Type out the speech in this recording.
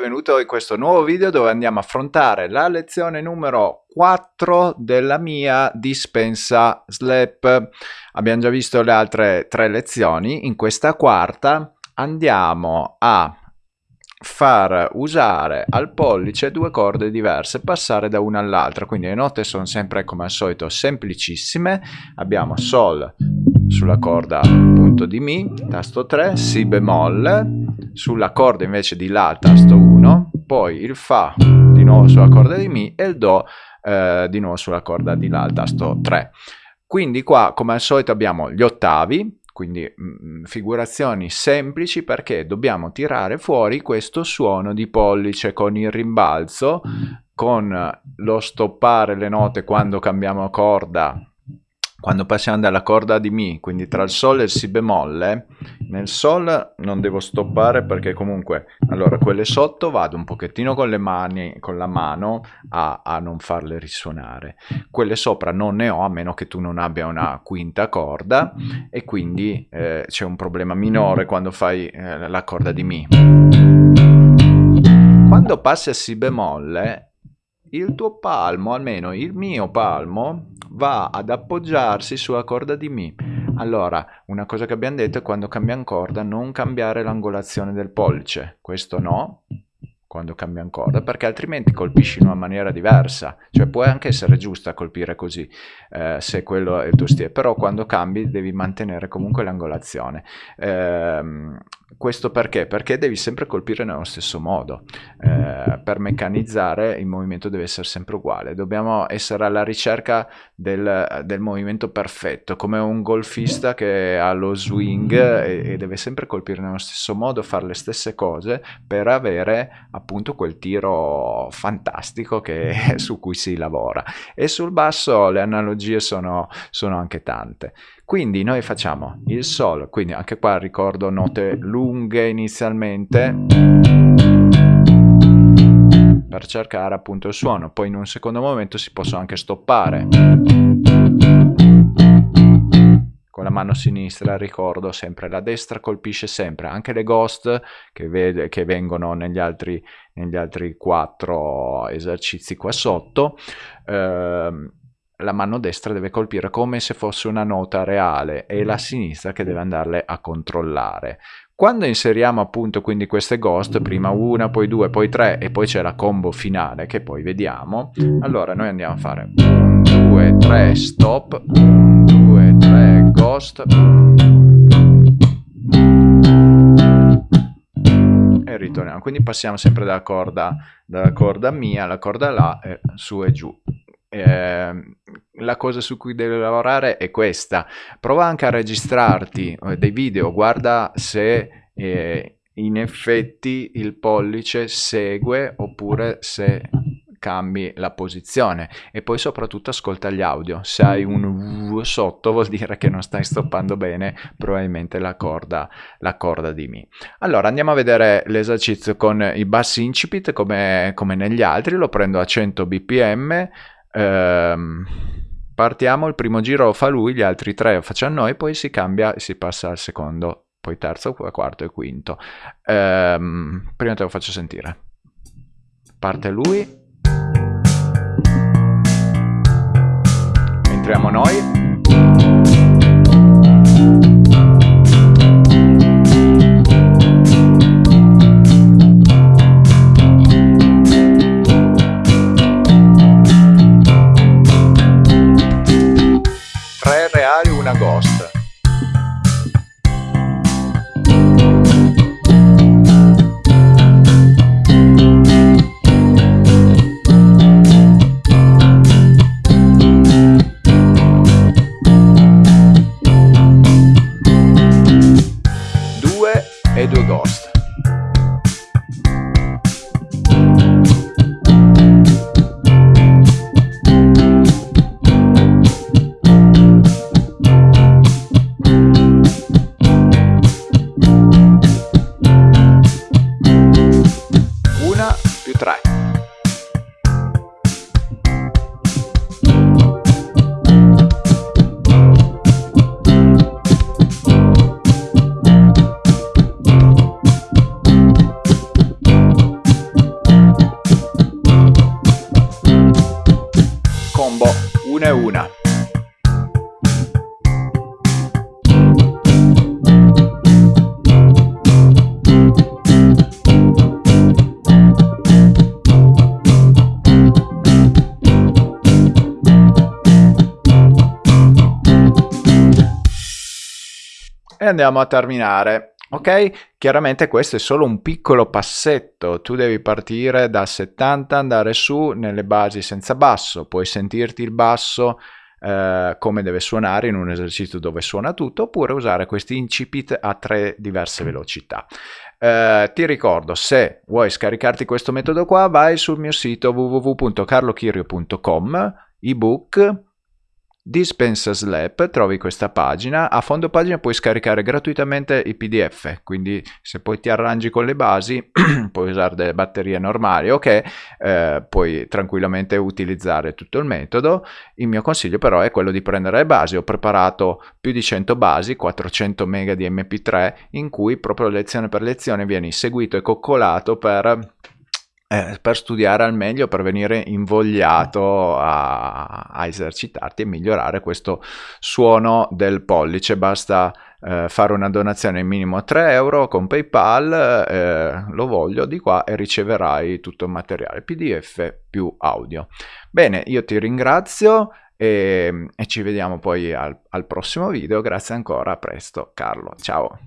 benvenuto in questo nuovo video dove andiamo a affrontare la lezione numero 4 della mia dispensa SLAP. Abbiamo già visto le altre tre lezioni, in questa quarta andiamo a far usare al pollice due corde diverse, passare da una all'altra, quindi le note sono sempre come al solito semplicissime, abbiamo Sol sulla corda appunto di Mi, tasto 3, Si bemolle, sulla corda invece di La, tasto 1, poi il Fa di nuovo sulla corda di Mi e il Do eh, di nuovo sulla corda di La, tasto 3. Quindi qua come al solito abbiamo gli ottavi, quindi mh, figurazioni semplici perché dobbiamo tirare fuori questo suono di pollice con il rimbalzo, con lo stoppare le note quando cambiamo corda quando passiamo dalla corda di Mi, quindi tra il Sol e il Si bemolle, nel Sol non devo stoppare perché comunque, allora quelle sotto vado un pochettino con le mani, con la mano a, a non farle risuonare, quelle sopra non ne ho a meno che tu non abbia una quinta corda e quindi eh, c'è un problema minore quando fai eh, la corda di Mi. Quando passi a Si bemolle il tuo palmo, almeno il mio palmo, va ad appoggiarsi sulla corda di Mi. Allora, una cosa che abbiamo detto è quando cambiamo corda non cambiare l'angolazione del pollice. Questo no, quando cambiano corda, perché altrimenti colpisci in una maniera diversa, cioè può anche essere giusta colpire così, eh, se quello è il tuo stile, però quando cambi devi mantenere comunque l'angolazione. Eh, questo perché? Perché devi sempre colpire nello stesso modo. Eh, per meccanizzare il movimento deve essere sempre uguale. Dobbiamo essere alla ricerca del, del movimento perfetto, come un golfista che ha lo swing e, e, deve sempre colpire nello stesso modo, fare le stesse cose per avere appunto quel tiro fantastico che, su cui si lavora. E sul basso le analogie sono, sono anche tante. Quindi noi facciamo il Sol, quindi anche qua ricordo note lunghe inizialmente per cercare appunto il suono, poi in un secondo momento si possono anche stoppare. La mano sinistra ricordo sempre, la destra colpisce sempre, anche le ghost che, vede, che vengono negli altri, negli altri quattro esercizi qua sotto. Eh, la mano destra deve colpire come se fosse una nota reale e la sinistra che deve andarle a controllare. Quando inseriamo appunto quindi queste ghost, prima una, poi due, poi tre e poi c'è la combo finale che poi vediamo, allora noi andiamo a fare 1, 2, 3, stop, 1, 2, 3, ghost, e ritorniamo. Quindi passiamo sempre dalla corda, dalla corda mia alla corda là, e su e giù eh, la cosa su cui devi lavorare è questa. Prova anche a registrarti eh, dei video, guarda se eh, in effetti il pollice segue oppure se cambi la posizione e poi soprattutto ascolta gli audio se hai un v sotto vuol dire che non stai stoppando bene probabilmente la corda, la corda di mi allora andiamo a vedere l'esercizio con i bassi incipit come, come negli altri lo prendo a 100 bpm Ehm, partiamo, il primo giro lo fa lui, gli altri tre lo facciamo noi, poi si cambia e si passa al secondo, poi terzo, quarto e quinto. Ehm, prima te lo faccio sentire. Parte lui. Entriamo noi. E andiamo a terminare. Ok? Chiaramente questo è solo un piccolo passetto, tu devi partire da 70, andare su nelle basi senza basso, puoi sentirti il basso eh, come deve suonare in un esercizio dove suona tutto, oppure usare questi incipit a tre diverse velocità. Eh, ti ricordo, se vuoi scaricarti questo metodo qua, vai sul mio sito www.carlochirio.com, ebook Dispensa Slap, trovi questa pagina, a fondo pagina puoi scaricare gratuitamente i pdf, quindi se poi ti arrangi con le basi puoi usare delle batterie normali ok, eh, puoi tranquillamente utilizzare tutto il metodo, il mio consiglio però è quello di prendere le basi, ho preparato più di 100 basi, 400 mega di mp3 in cui proprio lezione per lezione vieni seguito e coccolato per eh, per studiare al meglio, per venire invogliato a, a, esercitarti e migliorare questo suono del pollice. Basta eh, fare una donazione minimo a 3 euro con PayPal, eh, lo voglio di qua e riceverai tutto il materiale PDF più audio. Bene, io ti ringrazio e, e ci vediamo poi al, al prossimo video. Grazie ancora, a presto Carlo, ciao.